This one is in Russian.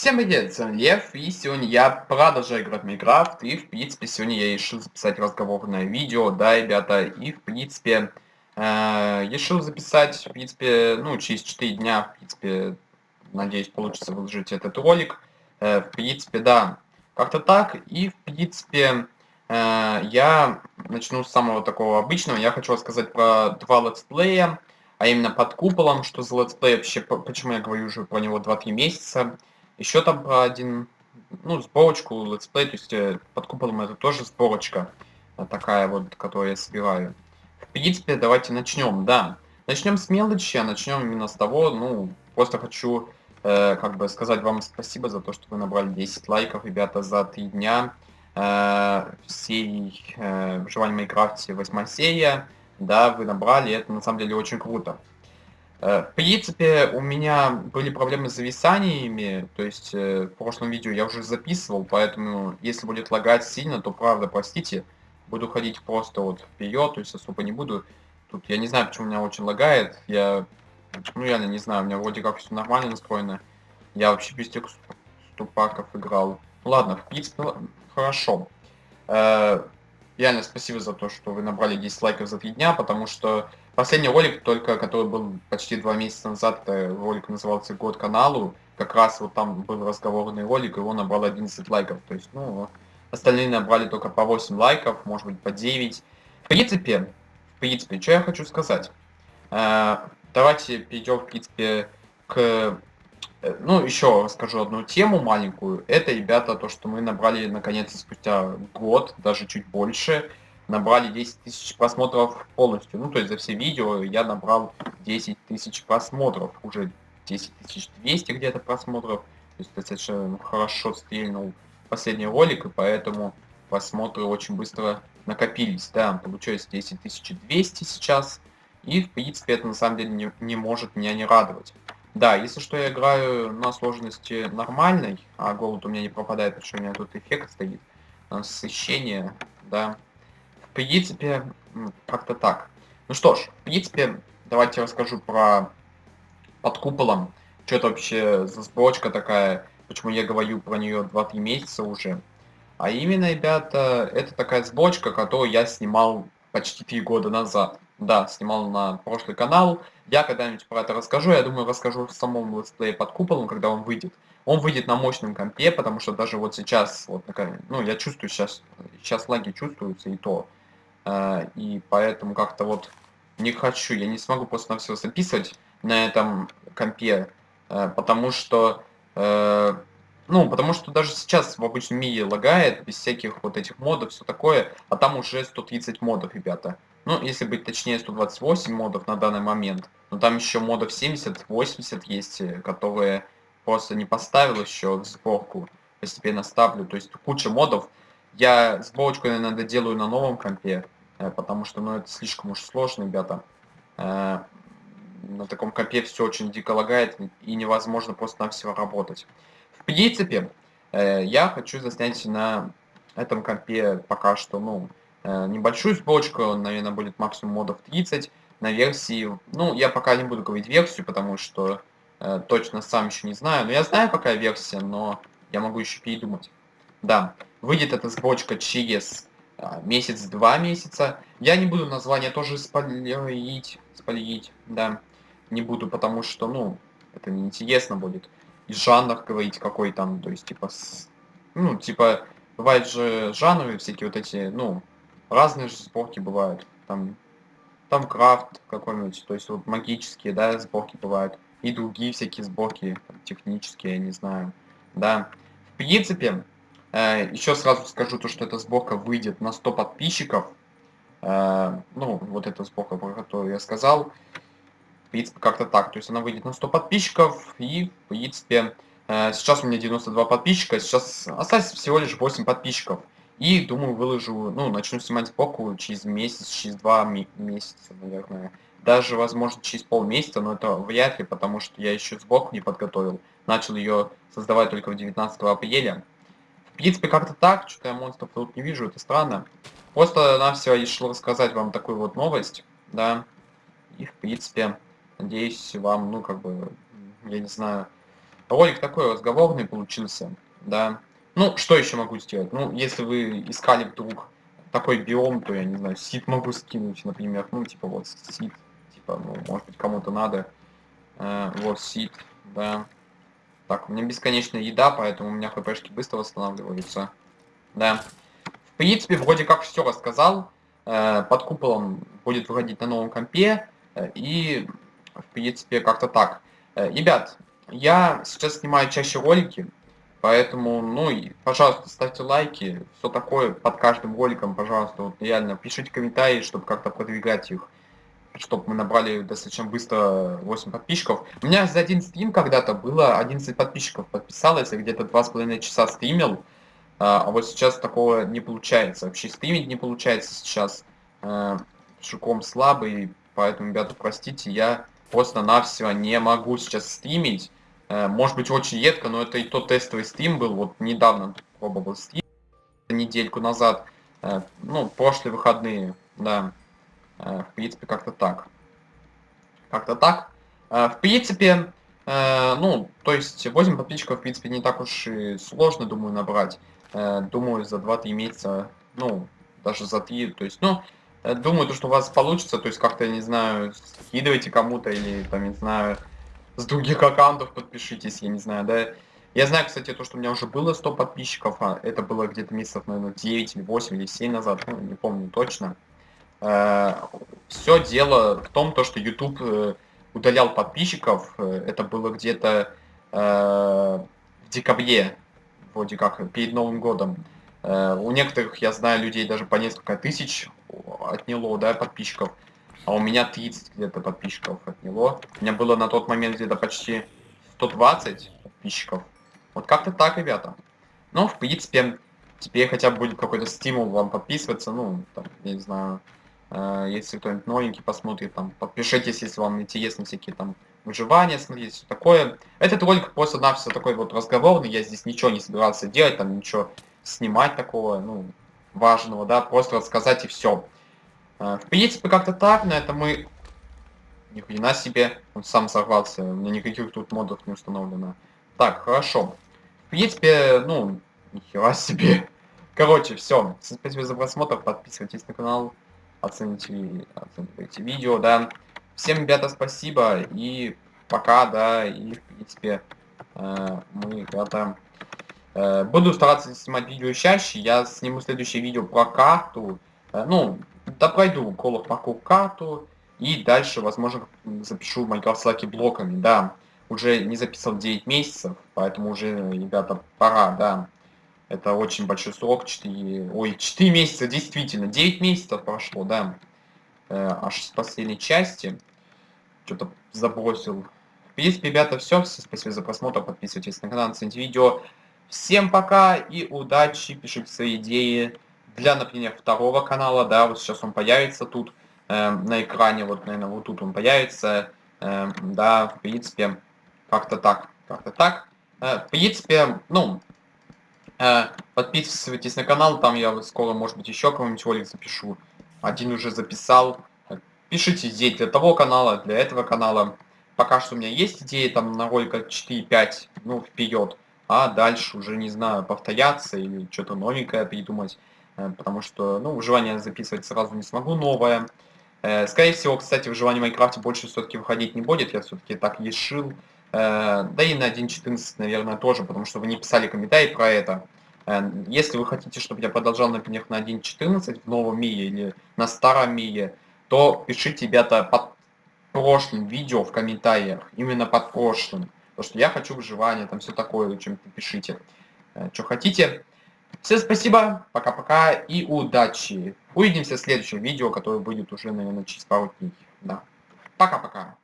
Всем привет, с вами Лев, и сегодня я продолжаю играть в Minecraft, и в принципе сегодня я решил записать разговорное видео, да, ребята, и в принципе э, решил записать, в принципе, ну, через 4 дня, в принципе, надеюсь, получится выложить этот ролик, э, в принципе, да, как-то так, и в принципе э, я начну с самого такого обычного, я хочу рассказать про два летсплея, а именно под куполом, что за летсплей вообще, почему я говорю уже про него 2-3 месяца, еще там один, ну, сборочку, летсплей, то есть э, под куполом это тоже сборочка э, такая вот, которую я собираю. В принципе, давайте начнем, да. Начнем с мелочи, а начнем именно с того, ну, просто хочу, э, как бы, сказать вам спасибо за то, что вы набрали 10 лайков, ребята, за 3 дня э, серии э, «Выживание в Minecraft» 8 серия, да, вы набрали, это на самом деле очень круто. Э, в принципе, у меня были проблемы с зависаниями, то есть э, в прошлом видео я уже записывал, поэтому если будет лагать сильно, то правда, простите, буду ходить просто вот вперед, то есть особо не буду. Тут я не знаю, почему у меня очень лагает, я, ну реально не знаю, у меня вроде как все нормально настроено. Я вообще без тех ступаков играл. Ладно, в принципе, хорошо. Э, реально спасибо за то, что вы набрали 10 лайков за 3 дня, потому что Последний ролик, только который был почти два месяца назад, это ролик назывался «Год каналу», как раз вот там был разговорный ролик, его набрал 11 лайков. То есть, ну, остальные набрали только по 8 лайков, может быть, по 9. В принципе, в принципе, что я хочу сказать. Э, давайте перейдем, в принципе, к... Э, ну, еще расскажу одну тему маленькую. Это, ребята, то, что мы набрали, наконец, спустя год, даже чуть больше, набрали 10 тысяч просмотров полностью. Ну, то есть за все видео я набрал 10 тысяч просмотров. Уже 10 200 где-то просмотров. То есть достаточно хорошо стрельнул последний ролик, и поэтому просмотры очень быстро накопились. Да, получается 10 200 сейчас. И, в принципе, это на самом деле не, не может меня не радовать. Да, если что, я играю на сложности нормальной, а голод у меня не пропадает, потому что у меня тут эффект стоит. Насыщение, да, принципе, как-то так. Ну что ж, в принципе, давайте расскажу про под куполом. Что это вообще за сборочка такая, почему я говорю про нее 2-3 месяца уже. А именно, ребята, это такая сборочка, которую я снимал почти 3 года назад. Да, снимал на прошлый канал. Я когда-нибудь про это расскажу. Я думаю, расскажу в самом летсплее под куполом, когда он выйдет. Он выйдет на мощном компе, потому что даже вот сейчас, вот такая, ну, я чувствую сейчас, сейчас лаги чувствуются и то. А, и поэтому как-то вот не хочу, я не смогу просто на все записывать на этом компе, а, потому что, э, ну, потому что даже сейчас в обычном мире лагает, без всяких вот этих модов, все такое, а там уже 130 модов, ребята. Ну, если быть точнее, 128 модов на данный момент, но там еще модов 70-80 есть, э, которые просто не поставил еще в сборку, постепенно ставлю, то есть куча модов. Я сборочку, наверное, доделаю на новом компе, Э, потому что ну, это слишком уж сложно, ребята. Э, на таком компе все очень дико лагает и невозможно просто на все работать. В принципе, э, я хочу заснять на этом компе пока что, ну, небольшую сборочку, наверное, будет максимум модов 30 на версии, ну, я пока не буду говорить версию, потому что э, точно сам еще не знаю, но я знаю, какая версия, но я могу еще передумать. Да, выйдет эта сборочка через месяц-два месяца. Я не буду название тоже спойлерить, спойлерить, да, не буду, потому что, ну, это неинтересно будет. И жанр говорить какой там, то есть, типа, с... ну, типа, бывают же жанры всякие вот эти, ну, разные же сборки бывают, там, там крафт какой-нибудь, то есть, вот магические, да, сборки бывают, и другие всякие сборки, технические, я не знаю, да. В принципе, Еще сразу скажу то, что эта сборка выйдет на 100 подписчиков. Э, ну, вот эта сборка, про которую я сказал. В принципе, как-то так. То есть она выйдет на 100 подписчиков. И, в принципе, э, сейчас у меня 92 подписчика. Сейчас осталось всего лишь 8 подписчиков. И, думаю, выложу, ну, начну снимать сборку через месяц, через два месяца, наверное. Даже, возможно, через полмесяца, но это вряд ли, потому что я еще сборку не подготовил. Начал ее создавать только в 19 апреля. Принципе, как-то так, что-то я монстров тут не вижу, это странно. Просто на все решил рассказать вам такую вот новость, да. И, в принципе, надеюсь, вам, ну, как бы, я не знаю, ролик такой разговорный получился, да. Ну, что еще могу сделать? Ну, если вы искали вдруг такой биом, то я не знаю, сит могу скинуть, например, ну, типа вот сит, типа, ну, может быть, кому-то надо. Э, вот сит, да. Так, у меня бесконечная еда, поэтому у меня хпшки быстро восстанавливаются. Да. В принципе, вроде как все рассказал. Э, под куполом будет выходить на новом компе. Э, и, в принципе, как-то так. Э, ребят, я сейчас снимаю чаще ролики, поэтому, ну, и, пожалуйста, ставьте лайки, все такое под каждым роликом, пожалуйста, вот реально, пишите комментарии, чтобы как-то продвигать их, чтобы мы набрали достаточно быстро 8 подписчиков. У меня за один стрим когда-то было 11 подписчиков подписалось, я где-то 2,5 часа стримил, а, а вот сейчас такого не получается, вообще стримить не получается сейчас, а, шиком слабый, поэтому, ребята, простите, я просто-навсего не могу сейчас стримить, Э, может быть, очень едко, но это и тот тестовый стрим был. Вот недавно пробовал стрим, недельку назад. Ну, прошлые выходные, да. Э, в принципе, как-то так. Как-то так. В принципе, ну, то есть 8 подписчиков, в принципе, не так уж и сложно, думаю, набрать. Думаю, за 2-3 месяца, ну, даже за 3, то есть, ну, думаю, то, что у вас получится, то есть как-то, не знаю, скидывайте кому-то или, там, не знаю, с других аккаунтов подпишитесь, я не знаю, да. Я знаю, кстати, то, что у меня уже было 100 подписчиков, а это было где-то месяцев, наверное, 9 или 8 или 7 назад, ну, не помню точно. Э, Все дело в том, то, что YouTube э, удалял подписчиков, э, это было где-то в декабре, вроде как, перед Новым годом. У некоторых, я знаю, людей даже по несколько тысяч отняло, да, подписчиков а у меня 30 где-то подписчиков отняло. У меня было на тот момент где-то почти 120 подписчиков. Вот как-то так, ребята. Ну, в принципе, теперь хотя бы будет какой-то стимул вам подписываться, ну, там, я не знаю, если кто-нибудь новенький посмотрит, там, подпишитесь, если вам интересны всякие там выживания, смотрите, все такое. Этот ролик просто-навсего такой вот разговорный, я здесь ничего не собирался делать, там, ничего снимать такого, ну, важного, да, просто рассказать и все. А, в принципе, как-то так, на это мы... Ни хрена себе, он сам сорвался, у меня никаких тут модов не установлено. Так, хорошо. В принципе, ну, нихера себе. Короче, все. Спасибо за просмотр, подписывайтесь на канал, оцените, оценивайте видео, да. Всем, ребята, спасибо, и пока, да, и, в принципе, э, мы, ребята, э, буду стараться снимать видео чаще, я сниму следующее видео про карту, э, ну, да пройду of Parkour карту, и дальше, возможно, запишу Minecraft Slack блоками, да. Уже не записал 9 месяцев, поэтому уже, ребята, пора, да. Это очень большой срок, 4, ой, 4 месяца, действительно, 9 месяцев прошло, да. Э, аж с последней части. Что-то забросил. В принципе, ребята, все. Спасибо за просмотр. Подписывайтесь на канал, цените видео. Всем пока и удачи. Пишите свои идеи для, например, второго канала, да, вот сейчас он появится тут э, на экране, вот, наверное, вот тут он появится, э, да, в принципе, как-то так, как-то так. Э, в принципе, ну, подписывайтесь на канал, там я скоро, может быть, еще какой-нибудь ролик запишу. Один уже записал. Пишите идеи для того канала, для этого канала. Пока что у меня есть идеи там на ролика 4-5, ну, вперед. А дальше уже, не знаю, повторяться или что-то новенькое придумать. Э, потому что, ну, выживание записывать сразу не смогу, новое. Э, скорее всего, кстати, выживание в Майнкрафте больше все-таки выходить не будет, я все-таки так решил. Э, да и на 1.14, наверное, тоже, потому что вы не писали комментарий про это. Если вы хотите, чтобы я продолжал, например, на 1.14 в новом мире или на старом мире, то пишите, ребята, под прошлым видео в комментариях, именно под прошлым. Потому что я хочу выживание, там все такое, чем пишите. Что хотите. Всем спасибо, пока-пока и удачи. Увидимся в следующем видео, которое будет уже, наверное, через пару дней. Да. Пока-пока.